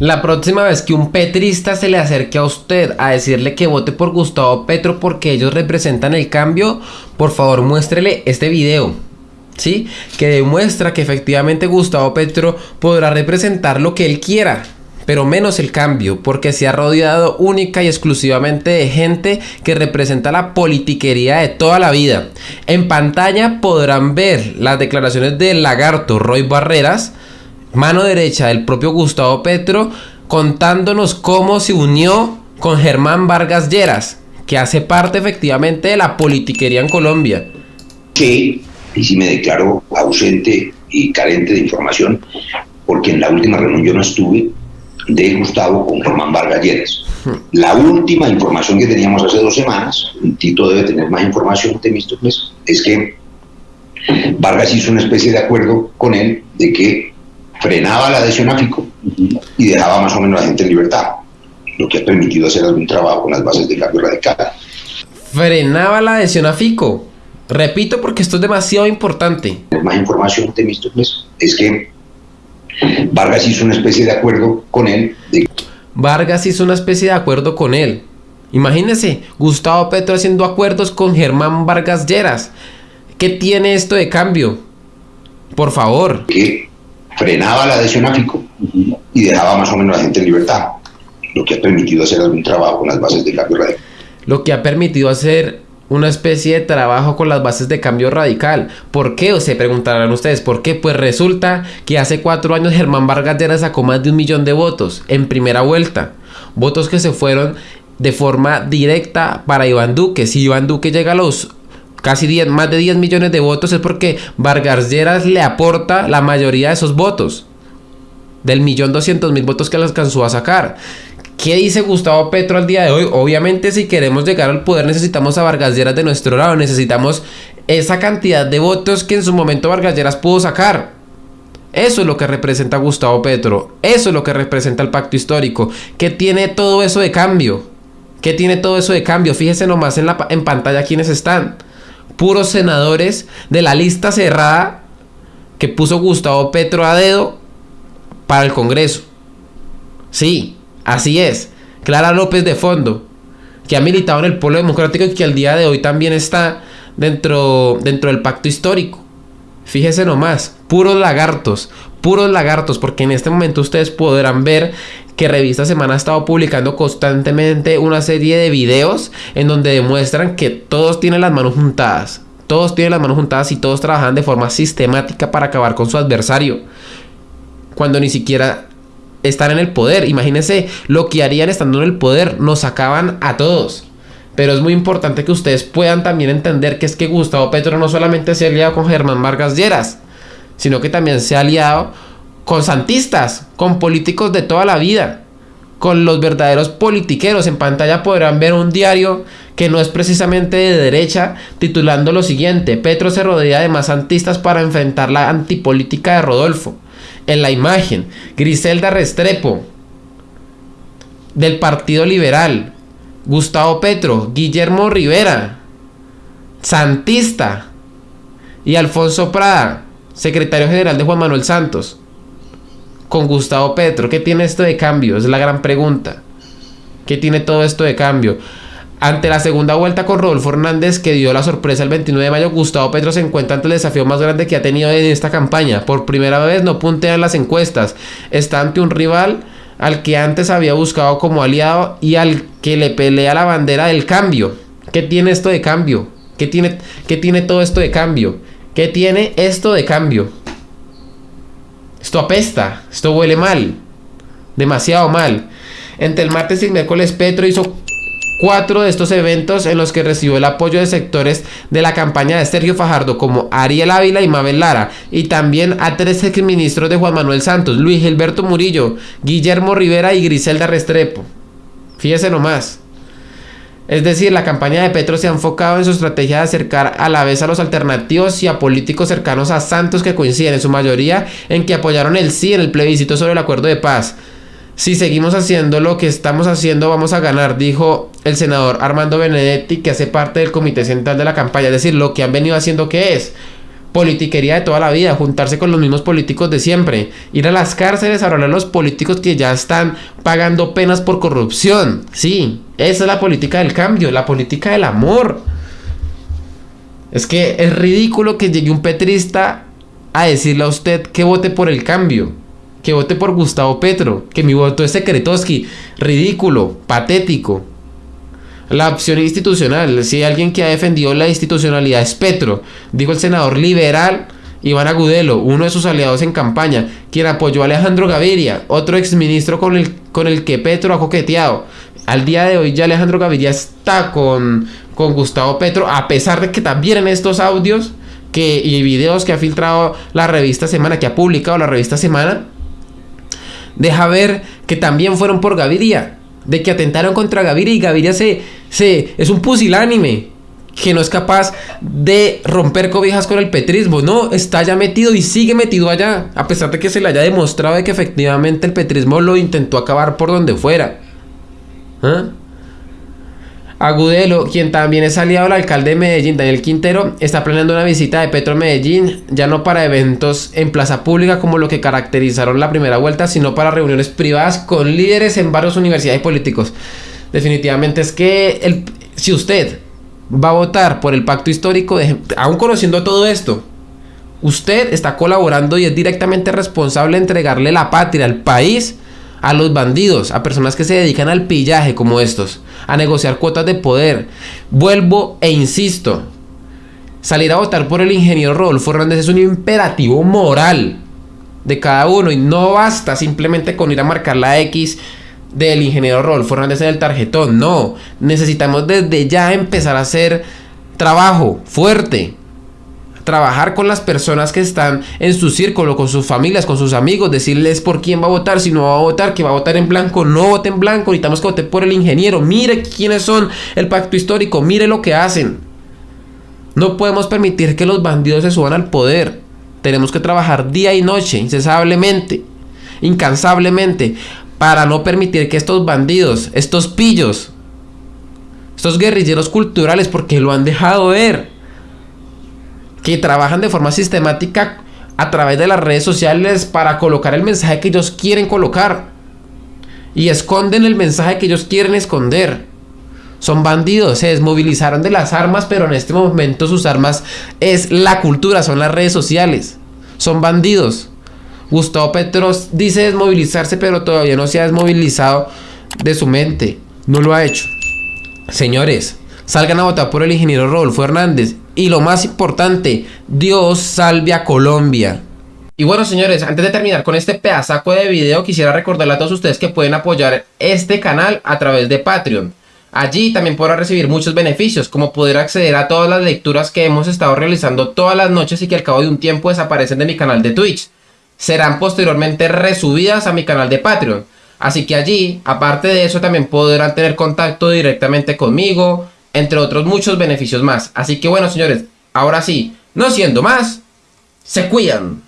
La próxima vez que un petrista se le acerque a usted a decirle que vote por Gustavo Petro porque ellos representan el cambio, por favor muéstrele este video. ¿Sí? Que demuestra que efectivamente Gustavo Petro podrá representar lo que él quiera, pero menos el cambio, porque se ha rodeado única y exclusivamente de gente que representa la politiquería de toda la vida. En pantalla podrán ver las declaraciones del lagarto Roy Barreras, mano derecha del propio Gustavo Petro, contándonos cómo se unió con Germán Vargas Lleras, que hace parte efectivamente de la politiquería en Colombia. Sí, y si me declaro ausente y carente de información, porque en la última reunión yo no estuve de Gustavo con Germán Vargas Lleras. Hmm. La última información que teníamos hace dos semanas, Tito debe tener más información de mis es que Vargas hizo una especie de acuerdo con él de que frenaba la adhesión a FICO y dejaba más o menos a la gente en libertad, lo que ha permitido hacer algún trabajo con las bases de cambio radical. Frenaba la adhesión a FICO. Repito porque esto es demasiado importante. Más información de mis es que Vargas hizo una especie de acuerdo con él. Vargas hizo una especie de acuerdo con él. Imagínense, Gustavo Petro haciendo acuerdos con Germán Vargas Lleras. ¿Qué tiene esto de cambio? Por favor. Que frenaba la adhesión a FICO y dejaba más o menos a la gente en libertad, lo que ha permitido hacer algún trabajo con las bases de cambio radical. Lo que ha permitido hacer una especie de trabajo con las bases de cambio radical. ¿Por qué? Se preguntarán ustedes, ¿por qué? Pues resulta que hace cuatro años Germán Vargas Lleras sacó más de un millón de votos en primera vuelta. Votos que se fueron de forma directa para Iván Duque. Si Iván Duque llega a los casi 10, más de 10 millones de votos es porque Vargas Lleras le aporta la mayoría de esos votos. Del millón doscientos mil votos que le alcanzó a sacar. ¿Qué dice Gustavo Petro al día de hoy? Obviamente si queremos llegar al poder necesitamos a Vargas Lleras de nuestro lado. Necesitamos esa cantidad de votos que en su momento Vargas Lleras pudo sacar. Eso es lo que representa Gustavo Petro. Eso es lo que representa el pacto histórico. ¿Qué tiene todo eso de cambio? ¿Qué tiene todo eso de cambio? Fíjese nomás en, la, en pantalla quiénes están puros senadores de la lista cerrada que puso Gustavo Petro a dedo para el Congreso. Sí, así es. Clara López de fondo, que ha militado en el Polo Democrático y que al día de hoy también está dentro, dentro del pacto histórico. Fíjese nomás, puros lagartos, puros lagartos, porque en este momento ustedes podrán ver que Revista Semana ha estado publicando constantemente una serie de videos en donde demuestran que todos tienen las manos juntadas. Todos tienen las manos juntadas y todos trabajan de forma sistemática para acabar con su adversario. Cuando ni siquiera están en el poder. Imagínense lo que harían estando en el poder. Nos acaban a todos. Pero es muy importante que ustedes puedan también entender que es que Gustavo Petro no solamente se ha aliado con Germán Vargas Lleras, sino que también se ha aliado con santistas, con políticos de toda la vida, con los verdaderos politiqueros. En pantalla podrán ver un diario que no es precisamente de derecha, titulando lo siguiente, Petro se rodea de más santistas para enfrentar la antipolítica de Rodolfo. En la imagen, Griselda Restrepo, del Partido Liberal, Gustavo Petro, Guillermo Rivera, Santista, y Alfonso Prada, secretario general de Juan Manuel Santos con Gustavo Petro? ¿Qué tiene esto de cambio? Es la gran pregunta. ¿Qué tiene todo esto de cambio? Ante la segunda vuelta con Rodolfo Hernández, que dio la sorpresa el 29 de mayo, Gustavo Petro se encuentra ante el desafío más grande que ha tenido en esta campaña. Por primera vez no puntea en las encuestas. Está ante un rival al que antes había buscado como aliado y al que le pelea la bandera del cambio. ¿Qué tiene esto de cambio? ¿Qué tiene, qué tiene todo esto de cambio? ¿Qué tiene esto de cambio? Esto apesta, esto huele mal, demasiado mal. Entre el martes y el miércoles Petro hizo cuatro de estos eventos en los que recibió el apoyo de sectores de la campaña de Sergio Fajardo como Ariel Ávila y Mabel Lara y también a tres exministros de Juan Manuel Santos, Luis Gilberto Murillo, Guillermo Rivera y Griselda Restrepo. Fíjese nomás. Es decir, la campaña de Petro se ha enfocado en su estrategia de acercar a la vez a los alternativos y a políticos cercanos a Santos que coinciden en su mayoría en que apoyaron el sí en el plebiscito sobre el acuerdo de paz. Si seguimos haciendo lo que estamos haciendo vamos a ganar, dijo el senador Armando Benedetti que hace parte del comité central de la campaña. Es decir, lo que han venido haciendo que es politiquería de toda la vida, juntarse con los mismos políticos de siempre, ir a las cárceles a hablar a los políticos que ya están pagando penas por corrupción. Sí, esa es la política del cambio, la política del amor. Es que es ridículo que llegue un petrista a decirle a usted que vote por el cambio, que vote por Gustavo Petro, que mi voto es Secretoski. Ridículo, patético. La opción institucional, si alguien que ha defendido la institucionalidad es Petro, dijo el senador liberal Iván Agudelo, uno de sus aliados en campaña, quien apoyó a Alejandro Gaviria, otro exministro con el, con el que Petro ha coqueteado. Al día de hoy ya Alejandro Gaviria está con, con Gustavo Petro, a pesar de que también en estos audios que, y videos que ha filtrado la revista Semana, que ha publicado la revista Semana, deja ver que también fueron por Gaviria, de que atentaron contra Gaviria y Gaviria se, se, es un pusilánime que no es capaz de romper cobijas con el petrismo. No, está ya metido y sigue metido allá. A pesar de que se le haya demostrado de que efectivamente el petrismo lo intentó acabar por donde fuera. ¿Ah? Agudelo, quien también es aliado del alcalde de Medellín, Daniel Quintero, está planeando una visita de Petro Medellín, ya no para eventos en plaza pública como lo que caracterizaron la primera vuelta, sino para reuniones privadas con líderes en varias universidades y políticos. Definitivamente es que si usted va a votar por el pacto histórico, aún conociendo todo esto, usted está colaborando y es directamente responsable de entregarle la patria al país a los bandidos, a personas que se dedican al pillaje como estos, a negociar cuotas de poder. Vuelvo e insisto, salir a votar por el ingeniero Rodolfo Hernández es un imperativo moral de cada uno y no basta simplemente con ir a marcar la X del ingeniero Rodolfo Hernández en el tarjetón, no, necesitamos desde ya empezar a hacer trabajo fuerte, trabajar con las personas que están en su círculo, con sus familias, con sus amigos, decirles por quién va a votar, si no va a votar, que va a votar en blanco, no vote en blanco, necesitamos que vote por el ingeniero, mire quiénes son el pacto histórico, mire lo que hacen. No podemos permitir que los bandidos se suban al poder. Tenemos que trabajar día y noche, incesablemente, incansablemente, para no permitir que estos bandidos, estos pillos, estos guerrilleros culturales, porque lo han dejado ver, que trabajan de forma sistemática a través de las redes sociales para colocar el mensaje que ellos quieren colocar. Y esconden el mensaje que ellos quieren esconder. Son bandidos, se desmovilizaron de las armas, pero en este momento sus armas es la cultura, son las redes sociales. Son bandidos. Gustavo Petros dice desmovilizarse, pero todavía no se ha desmovilizado de su mente. No lo ha hecho. Señores, salgan a votar por el ingeniero Rodolfo Hernández. Y lo más importante, Dios salve a Colombia. Y bueno señores, antes de terminar con este pedazaco de video, quisiera recordarle a todos ustedes que pueden apoyar este canal a través de Patreon. Allí también podrán recibir muchos beneficios, como poder acceder a todas las lecturas que hemos estado realizando todas las noches y que al cabo de un tiempo desaparecen de mi canal de Twitch. Serán posteriormente resubidas a mi canal de Patreon. Así que allí, aparte de eso, también podrán tener contacto directamente conmigo, entre otros muchos beneficios más. Así que bueno, señores, ahora sí, no siendo más, se cuidan.